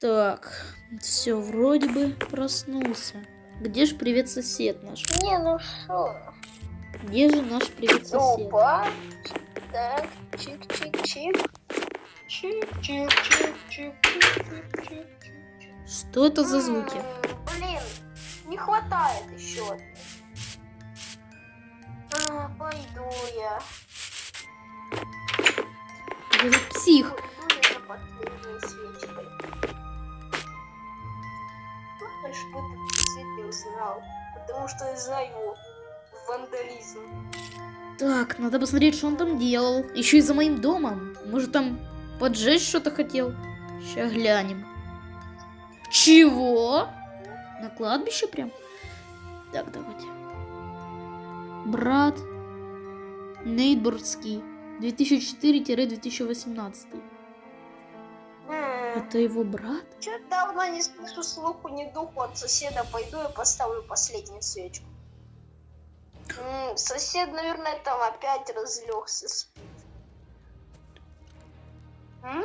Так, все, вроде бы проснулся. Где же привет сосед наш? Не, ну что? Где же наш привет сосед? Опа. Так, чик-чик-чик. Чик-чик-чик-чик-чик-чик-чик. Что это за звуки? М, Блин, не хватает еще. А, пойду я. Это псих. Пойду я чтобы этот свет не узнал. Потому что из-за его вандализм. Так, надо посмотреть, что он там делал. Еще и за моим домом. Может, там поджечь что-то хотел? Сейчас глянем. Чего? На кладбище прям? Так, давайте. Брат Нейдбургский. 2004-2018. Это его брат? Че давно не слышу слуху, ни духу от соседа. Пойду и поставлю последнюю свечку. М, сосед, наверное, там опять разлегся спит. М?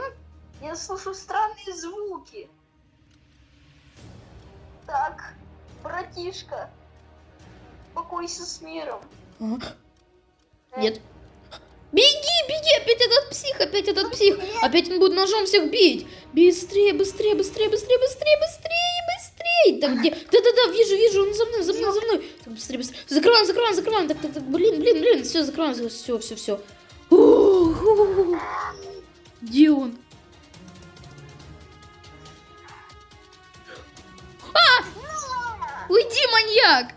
Я слышу странные звуки. Так, братишка, покойся с миром. А? Нет. Беги, беги, опять этот псих, опять этот псих. Опять он будет ножом всех бить. Быстрее, быстрее, быстрее, быстрее, быстрее, быстрее, быстрее. Так, где? Да-да-да, вижу, вижу, он за мной, за мной, за мной. Так, быстрее, быстрее. Закрываем, закрываем, закрываем. Так, так, так, блин, блин, блин, все, закрываем, все, все, все. Где он? Уйди, маньяк!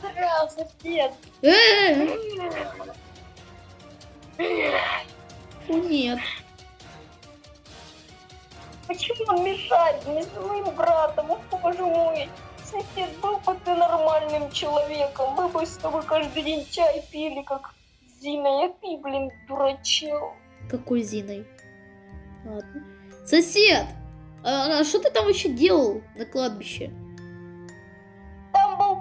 Задрал, сосед? Э, О, нет. Почему он мешает мне с моим братом? О, боже мой. Сосед, был бы ты нормальным человеком. Мы бы с тобой каждый день чай пили, как Зина. А ты, блин, дурачок. Какой Зиной? Ладно. Сосед! А а что ты там вообще делал на кладбище?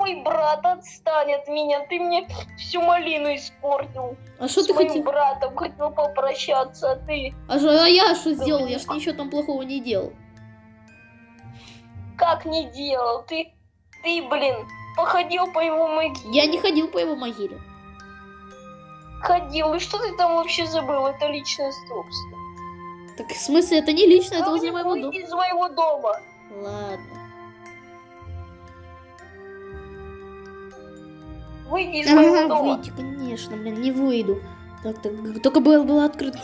Мой брат, отстань от меня. Ты мне всю малину испортил. А что ты хотел? братом хотел попрощаться, а ты А, ж- а я что сделал? Я ж ничего там плохого не делал. как не делал? Ты, ты, блин, походил по его могиле. Я не ходил по его могиле. Ходил. И что ты там вообще забыл? Это личное собственно. Так в смысле, это не лично, это Ну, возле моего дома. из моего дома. Ладно. Выйди из моего Ага, дома. выйти, конечно, блин, не выйду. Так, так, только было, было открыто.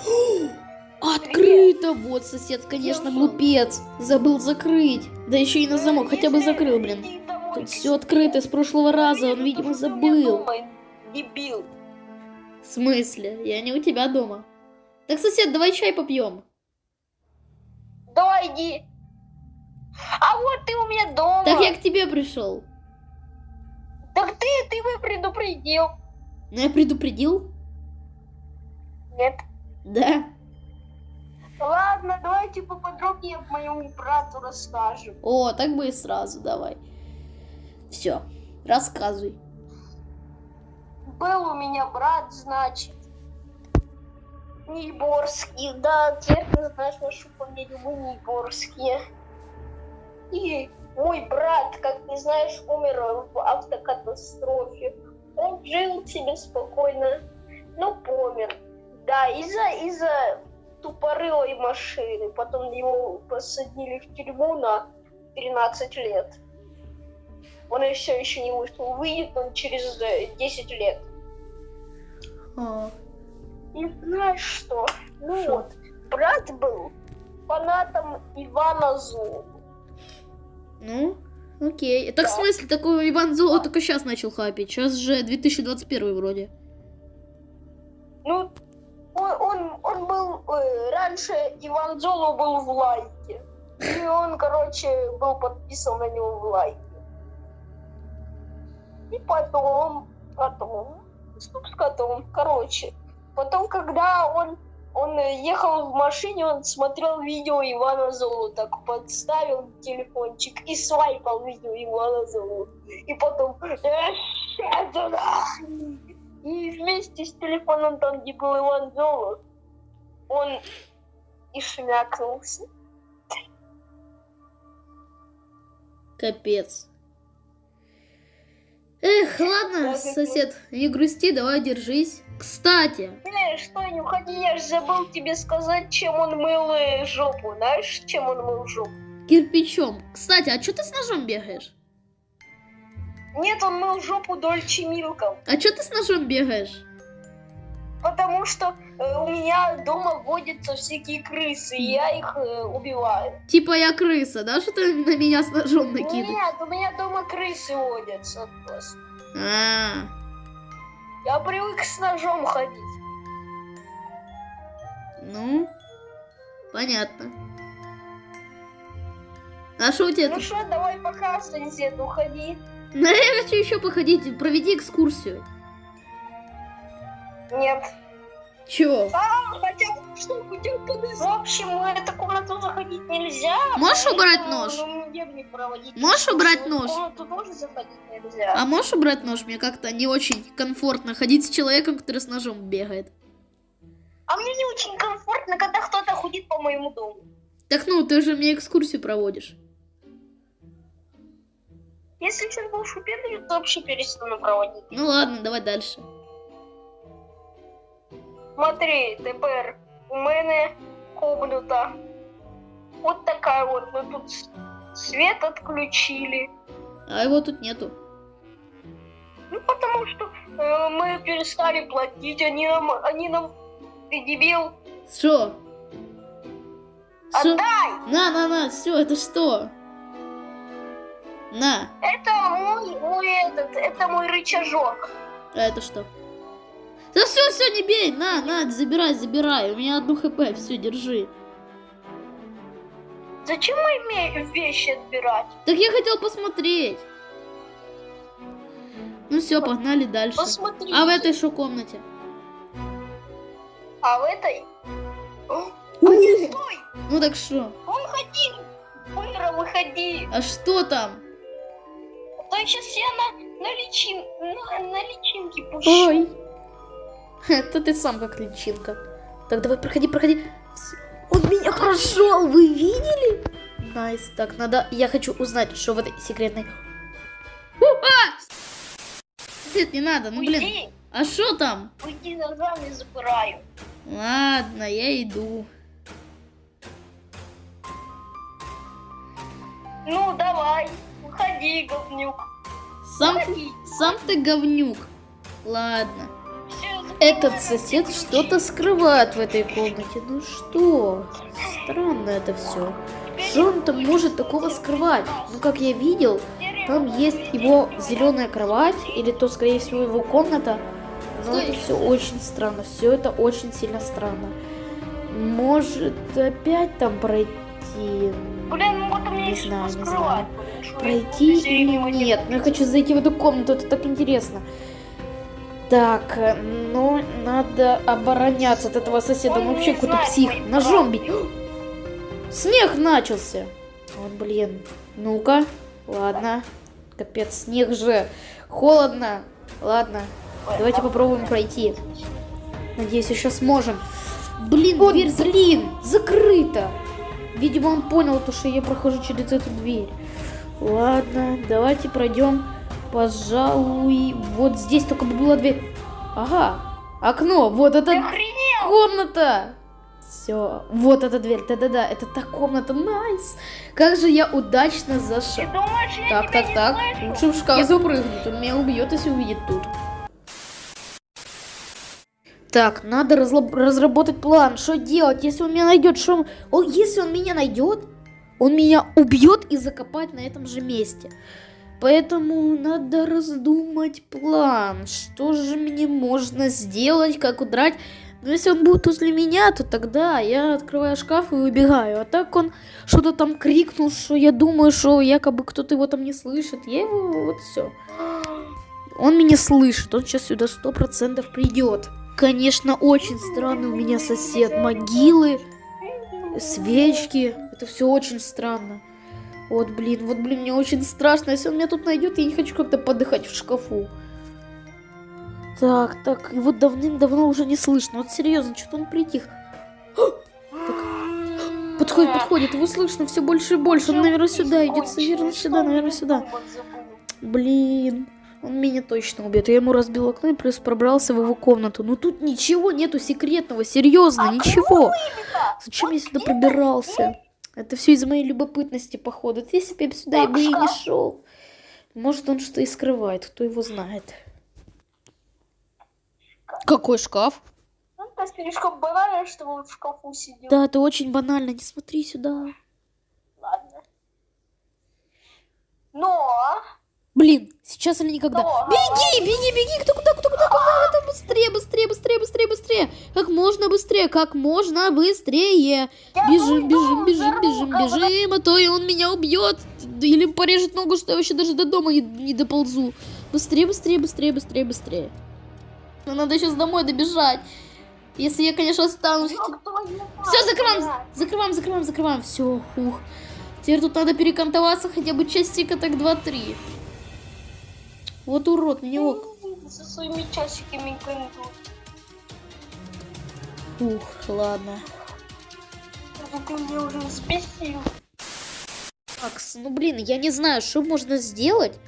Открыто! Вот сосед, конечно, глупец. Забыл закрыть. Да еще и на замок, хотя бы закрыл, блин. Тут все открыто с прошлого раза, он, видимо, забыл. Дебил. В смысле? Я не у тебя дома. Так, сосед, давай чай попьем. Давай иди. А вот ты у меня дома. Так я к тебе пришел. Ты бы предупредил. Ну, я предупредил? Нет. Да. Ладно, давайте поподробнее моему брату расскажем. О, так бы и сразу, давай. Все, рассказывай. Был у меня брат, значит, Нейборский. Да, теперь ты знаешь нашу фамилию, мы Нейборские. И мой брат, как ты знаешь, умер в автокатастрофе. Он жил себе спокойно, но помер. Да, из-за из-за тупорылой машины. Потом его посадили в тюрьму на 13 лет. Он еще еще не вышел. Выйдет он через э, 10 лет. А, И знаешь что? Ну Что? вот, брат был фанатом Ивана Зу. Ну, окей. Так в Да. смысле, такой Иван Золо только сейчас начал хапить. Сейчас же 2021 вроде. Ну, он, он, он был... э, раньше Иван Золо был в лайке. И он, короче, был подписан на него в лайке. И потом, потом, стоп с котом, короче. Потом, когда он, он ехал в машине, он смотрел видео Ивана Золу, так подставил телефончик и свайпал видео Ивана Золу. И потом... «Э, и вместе с телефоном там, где был Иван Золу, он и шмякнулся. Капец. Эх, ладно, сосед, не грусти, давай держись. Кстати, Э, что, не уходи, я же забыл тебе сказать, чем он мыл э, жопу. Знаешь, чем он мыл жопу? кирпичом. Кстати, а что ты с ножом бегаешь? Нет, он мыл жопу Дольче Милком. А что ты с ножом бегаешь? Потому что у меня дома водятся всякие крысы, и я их э, убиваю. Типа я крыса, да, что ты на меня с ножом накидываешь? Нет, у меня дома крысы водятся просто. А, Я привык с ножом ходить. ну, понятно. А что у тебя Ну что, давай пока, сосед, уходи. Ну, я хочу еще походить, проведи экскурсию. Нет. Чё? А, хотя, что, хотел подойти. В общем, в эту комнату заходить нельзя. Можешь убрать нож? ну, проводить Можешь убрать В нож? комнату тоже заходить нельзя. А можешь убрать нож? Мне как-то не очень комфортно ходить с человеком, который с ножом бегает. А мне не очень комфортно, когда кто-то ходит по моему дому. Так ну, ты же мне экскурсию проводишь. Если сейчас будешь упендривать, то вообще перестану проводить. Ну ладно, давай дальше. Смотри, тепер у мене комната. Вот такая вот. Мы тут свет отключили. А его тут нету. Ну, потому что э, мы перестали платить. Они нам... Они нам... Что? Что? Отдай! На, на, на, все, это что? На, Это мой, мой этот, это мой рычажок. а это что? Да все, все, не бей, на, на, забирай, забирай. У меня одну хп, все, держи. Зачем ме- вещи отбирать? Так я хотел посмотреть. Ну все, погнали дальше. Посмотри. А в этой что комнате? А в этой... О, У, Стой! Ну так что? Выходи! Мира, выходи! А что там? А то сейчас я на, на, личин, на, на личинке пущу. Ой. Это ты сам как личинка. Так, давай, проходи, проходи. Он меня прошел, вы видели? Nice. Так, надо... Я хочу узнать, что в этой секретной... У, а! Нет, не надо, ну блин. Уйди, А что там? уйди ногами запираю. Ладно, я иду. Ну, давай, выходи, говнюк. Сам, Выходи. сам ты говнюк. Ладно. Этот сосед что-то скрывает в этой комнате. Ну что? Странно это все. Что он там может такого скрывать? Ну, как я видел, там есть его зеленая кровать, или то, скорее всего, его комната. Но это все очень странно. Все это очень сильно странно. Может, опять там пройти? Блин, ну вот Не знаю, не знаю. Пройти или нет? Ну, я хочу зайти в эту комнату, это так интересно. Так, э, ну, надо обороняться от этого соседа. Он Он вообще какой-то псих. прав. бить. Снег начался. Вот, блин. Ну-ка. Ладно. Капец, снег же. Холодно. Ладно. Давайте попробуем пройти. Надеюсь, еще сможем. Блин, дверь, блин, закрыта. Видимо, он понял то, что я прохожу через эту дверь. Ладно, давайте пройдем. Пожалуй, вот здесь только бы была дверь. Ага, окно, вот это комната. Все, вот эта дверь, да-да-да, это та комната, найс. Как же я удачно зашел. Так, так, так. Лучше в шкаф запрыгнуть. Он меня убьет, если увидит тут. Так, надо разработать план. Что делать, если он меня найдет? Что... он- О, если он меня найдет, он меня убьет и закопает на этом же месте. Поэтому надо раздумать план. Что же мне можно сделать, как удрать? Если он будет возле меня, то тогда я открываю шкаф и убегаю. А так он что-то там крикнул, что я думаю, что якобы кто-то его там не слышит. Я его, вот все. Он меня слышит, он сейчас сюда сто процентов придет. Конечно, очень странный у меня сосед. Могилы, свечки. Это все очень странно. Вот, блин, вот, блин, мне очень страшно. Если он меня тут найдет, я не хочу как-то подыхать в шкафу. Так, так, его давным-давно уже не слышно. Вот серьезно, что-то он притих. Так, Подходит, подходит, его слышно все больше и больше. Он, наверное, сюда идет, наверное, сюда, наверное, сюда. Блин, он меня точно убьет. Я ему разбил окно и плюс пробрался в его комнату. Но тут ничего нету секретного, серьезно, ничего. Зачем я сюда пробирался? Это все из-за моей любопытности, походу. Если бы я сюда и бы и не шел. Может, он что и скрывает, кто его знает. Какой шкаф? Ну, это слишком банально, что он в шкафу сидел. Да, это очень банально. Не смотри сюда. Ладно. Но... Блин, сейчас или никогда. Но, Беги, беги, беги, кто куда, кто куда, куда, это быстрее, быстрее, быстрее, быстрее, быстрее. Как можно быстрее, как можно быстрее. Бежим, бежим, бежим, бежим, бежим, а то и он меня убьет. Или порежет ногу, что я вообще даже до дома не, не доползу. Быстрее, быстрее, быстрее, быстрее, быстрее. Но надо сейчас домой добежать. Если я, конечно, останусь. Все, закрываем, закрываем, закрываем, закрываем. Все, ух. Теперь тут надо перекантоваться хотя бы частика так 2-3. Вот урод, мне ок. Со своими часиками гандут. Ух, ладно. Макс, ну блин, я не знаю, что можно сделать,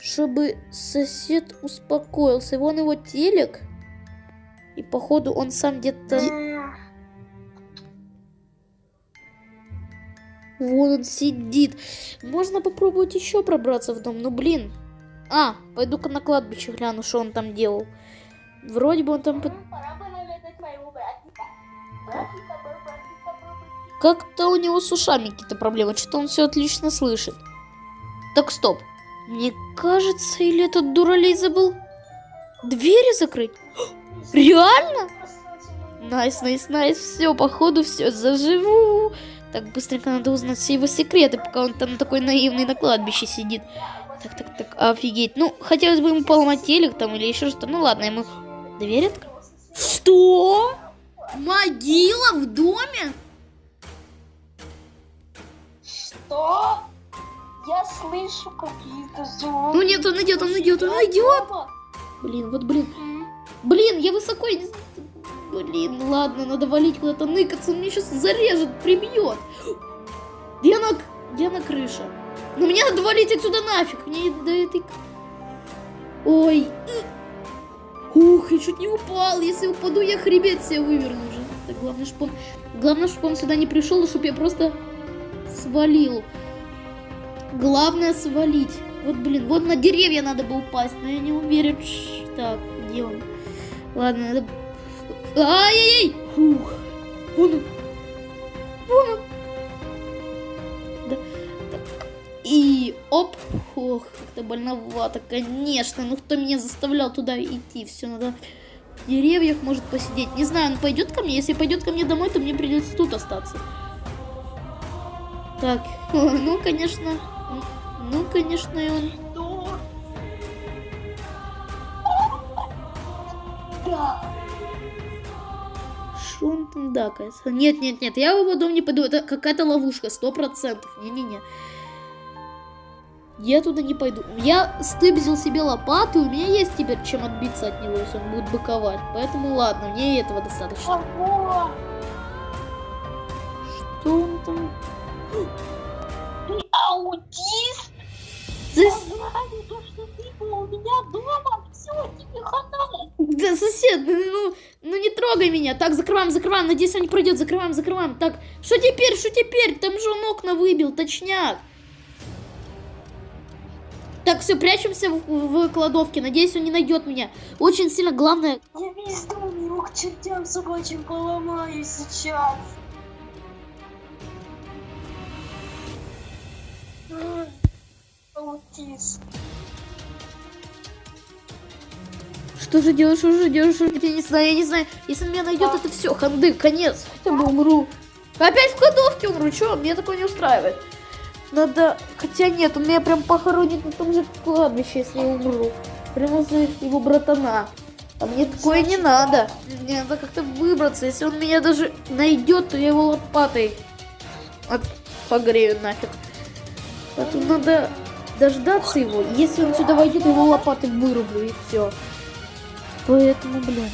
чтобы сосед успокоился. Вон его телек. И походу он сам где-то... Вон он сидит. Можно попробовать еще пробраться в дом, ну блин. А, пойду-ка на кладбище гляну, что он там делал. Вроде бы он там... под- Как-то у него с ушами какие-то проблемы. Что-то он все отлично слышит. Так, стоп. Мне кажется, или этот дуралей забыл двери закрыть? Реально? Nice, nice, nice. Все, походу, все, заживу. Так, быстренько надо узнать все его секреты, пока он там такой наивный на кладбище сидит. Так, так, так, офигеть. Ну, хотелось бы ему поломать телек там или еще что-то. Ну ладно, ему дверь открыть. Что? Могила в доме? Что? Я слышу какие-то звуки. Ну нет, он идет, он идет, он идет. Блин, вот блин. Блин, я высоко... Блин, ладно, надо валить куда-то ныкаться, он меня сейчас зарежет, прибьет. Где она, где она крыша? Ну мне надо валить отсюда нафиг, мне до этой... Ой. Ух, я чуть не упал, если упаду, я хребет себе выверну уже. Так, главное, чтобы он... Главное, чтобы он сюда не пришел, и чтобы я просто свалил. Главное свалить. Вот, блин, вот на деревья надо бы упасть, но я не уверен. Так, где он? Ладно, надо... Ай-яй-яй! Фух. Вон он. Вон он. Да. Так. И оп. Ох, как-то больновато, конечно. Ну кто меня заставлял туда идти? Все, надо в деревьях может посидеть. Не знаю, он пойдет ко мне. Если пойдет ко мне домой, то мне придется тут остаться. Так, ну, конечно. Ну, конечно, и он... Что? Он там дакается? Нет, нет, нет, я в его дом не пойду. Это какая-то ловушка, сто процентов. Не-не-не. Я туда не пойду. Я стыбзил себе лопату, у меня есть теперь чем отбиться от него, если он будет быковать. Поэтому ладно, мне и этого достаточно. Ого. Что он там? Ты аутист? За- Я знаю то, что ты был у меня дома. Все, тебе хана. Да, сосед, ну, ну, ну не трогай меня. Так, закрываем, закрываем. Надеюсь, он не пройдет. Закрываем, закрываем. Так, что теперь, что теперь? Там же он окна выбил, точняк. Так, все, прячемся в, в кладовке. Надеюсь, он не найдет меня. Очень сильно главное... Я весь дом его к чертям собачьим поломаю сейчас. Ай, Аутист. Что же делаешь, что же делаешь? что же- Я не знаю, я не знаю. Если он меня найдет, это все, ханды, конец. Хотя бы умру. Опять в кладовке умру. Че, мне такое не устраивает. Надо... Хотя нет, он меня прям похоронит на том же кладбище, если я умру. Прямо за его братана. А мне такое не надо. Мне надо как-то выбраться. Если он меня даже найдет, то я его лопатой от... погрею нафиг. Поэтому надо дождаться его. Если он сюда войдет, его лопатой вырублю и все. Поэтому, блин.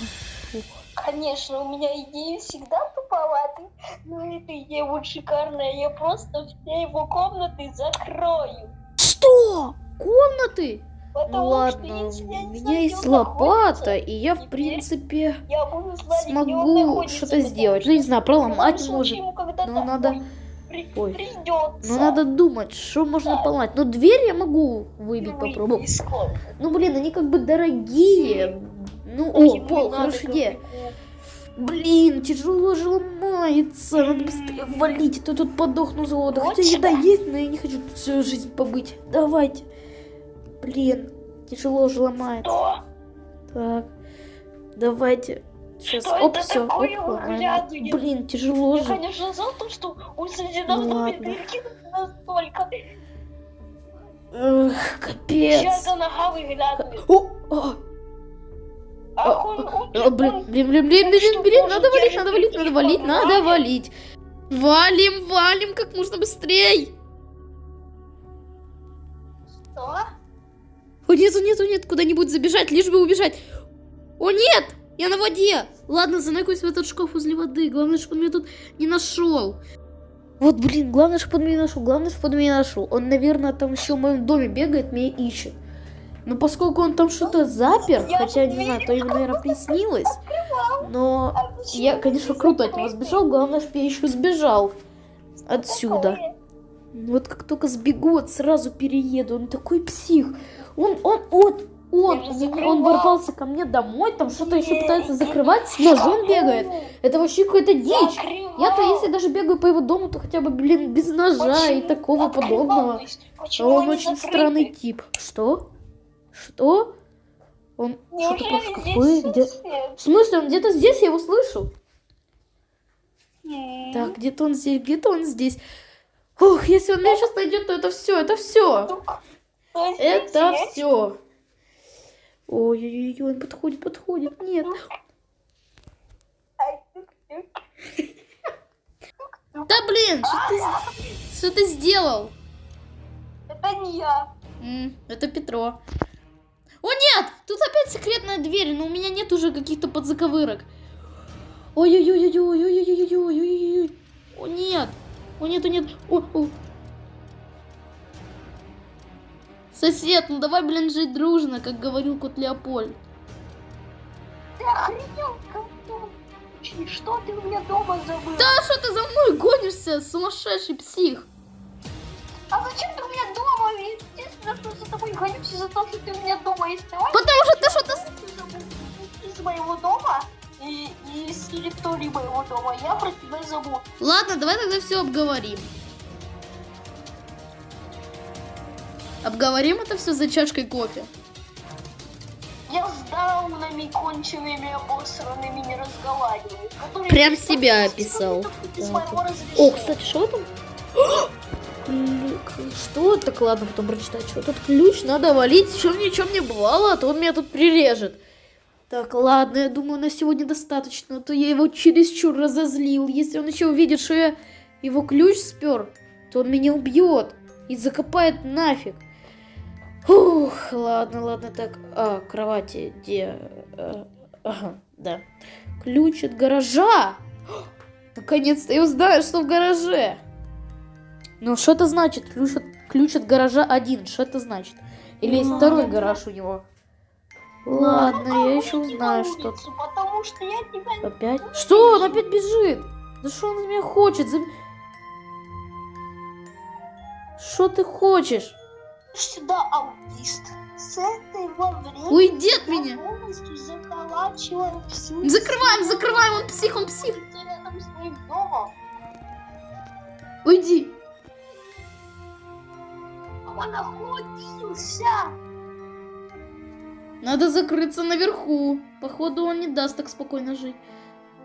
фух. Конечно, у меня идеи всегда туповатые. Ну эта вот шикарная. Я просто все его комнаты закрою. Что? Комнаты? Потому Ну ладно, что у меня есть где лопата, и я, в принципе, я знать, где смогу что-то сделать. Ну, не знаю, проломать может. но надо- ой, при- Ой. придется. Ну, надо думать, что можно Да. поломать. Ну, дверь я могу выбить, выйти попробовать. Ну, блин, они как бы дорогие. Ну, Ну, о, пол, идея. копейку. Блин, тяжело же ломается. Надо быстрее валить, а то тут подохну с голода. Хотя еда есть, но я не хочу тут всю жизнь побыть. Давайте. Блин, тяжело же ломается. Что? Так, давайте. Сейчас, Что оп, это все, оп, ломаем. Блин, тяжело Я, же. конечно, за то, что у соседа Ну в доме настолько. Эх, капец. Сейчас за нога выглядывает. О, о, блин, блин, блин, блин, блин, надо валить, надо валить, надо валить, надо валить. Валим, валим как можно быстрей. Что? О, нету, нету, нет, куда-нибудь забежать, лишь бы убежать. О, нет, я на воде. Ладно, заныкаюсь в этот шкаф возле воды. Главное, чтобы он меня тут не нашел. Вот, блин, главное, чтобы он меня нашел. Главное, чтобы он меня нашел. Он, наверное, там еще в моем доме бегает, меня ищет. Но поскольку он там что-то запер, Я хотя, не знаю, то ему, наверное, приснилось. Но А я, конечно, круто от него сбежал. Главное, чтобы я еще сбежал отсюда. Вот как только сбегу, вот сразу перееду. Он такой псих. Он, он, вот, он, закрывал. он ворвался ко мне домой, там что-то еще пытается закрывать, с ножом бегает. Это вообще какая-то дичь. Я-то если даже бегаю по его дому, то хотя бы, блин, без ножа и такого подобного. А он очень странный тип. Что? Что? Он что-то про Неужели шкафы? здесь Где... В смысле, он где-то здесь, я его слышу. М. Так, где-то он здесь, где-то он здесь. Ух, если он меня сейчас найдет, то это все, это все. Это все. Ой-ой-ой, он подходит, подходит. Нет. Да блин, что ты, что ты сделал? Это не я. Это Петро. О нет, тут опять секретная дверь, но у меня нет уже каких-то подзаковырок. Ой-ой-ой-ой-ой-ой-ой-ой-ой-ой-ой. О нет, о нет, о нет. О, о. Сосед, ну давай, блин, жить дружно, как говорил кот Леопольд. Ты охренел, Что ты у меня дома забыл? Да что ты за мной гонишься, сумасшедший псих? А зачем что за того, что ты у меня дома есть. Давай Потому что ты что-то... из моего дома и, и из территории моего дома. Я про тебя забыл. Ладно, давай тогда все обговорим. Обговорим это все за чашкой кофе. Я с даунами конченными обосранными не разговариваю. Прям себя описал. без Так. моего О, разрешения. кстати, что там? Что? Так ладно, потом прочитать. Что тут ключ? Надо валить. Чем ничем не бывало, а то он меня тут прирежет. Так, ладно, я думаю, на сегодня достаточно, а то я его чересчур разозлил. Если он еще увидит, что я его ключ спер, то он меня убьет и закопает нафиг. Ух, ладно, ладно, так. А, кровати, где? А, ага, да. Ключ от гаража. Наконец-то я узнаю, что в гараже. Ну, что это значит? Ключ от, ключ от гаража один. Что это значит? Или есть второй гараж у него? Ладно, я еще узнаю, на что... улицу, Потому что я тебя Опять? Что? Он опять бежит? Да что он от меня хочет? Что ты хочешь? сюда аутист. С этого времени Уйди от меня! полностью всю Закрываем, закрываем, он псих, он псих. Уйди. Он находился. Надо закрыться наверху. Походу, он не даст так спокойно жить.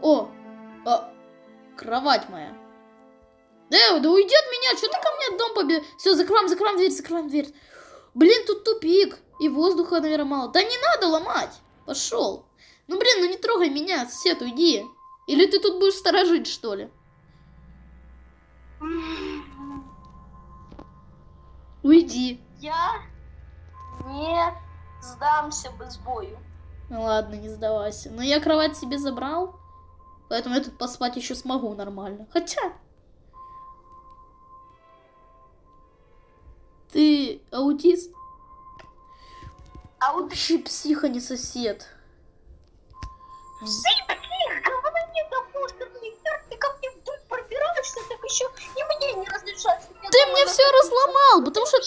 О, а, кровать моя. Да, да уйди от меня, что ты ко мне дом побе... Все, закроем, закроем дверь, закроем дверь. Блин, тут тупик. И воздуха, наверное, мало. Да не надо ломать. Пошел. Ну, блин, ну не трогай меня, сосед, уйди. Или ты тут будешь сторожить, что ли? Уйди. Я не сдамся без бою. Ну ладно, не сдавайся. Но я кровать себе забрал. Поэтому я тут поспать еще смогу нормально. Хотя... Ты аутист? А вот Вообще псих, а не сосед. ты, еще и мне не разрешаешь. меня Ты мне все находить. разломал, потому что...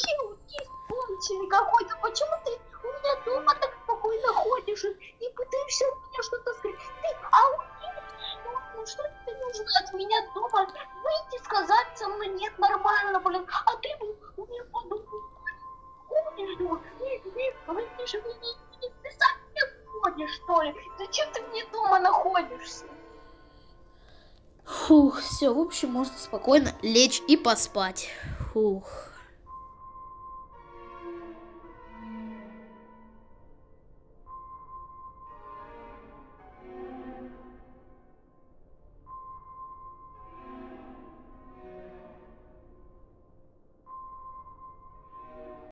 Какой-то. Почему ты у меня дома так спокойно ходишь и, пытаешься от меня что-то скрыть? Ты аутист, что? Ну что тебе нужно от меня дома? Выйти, сказать со мной нет, нормально, блин. А ты у мне не не- ты сам не ходишь, что ли? Зачем ты мне дома находишься? Фух, все, в общем, можно спокойно лечь и поспать. Фух.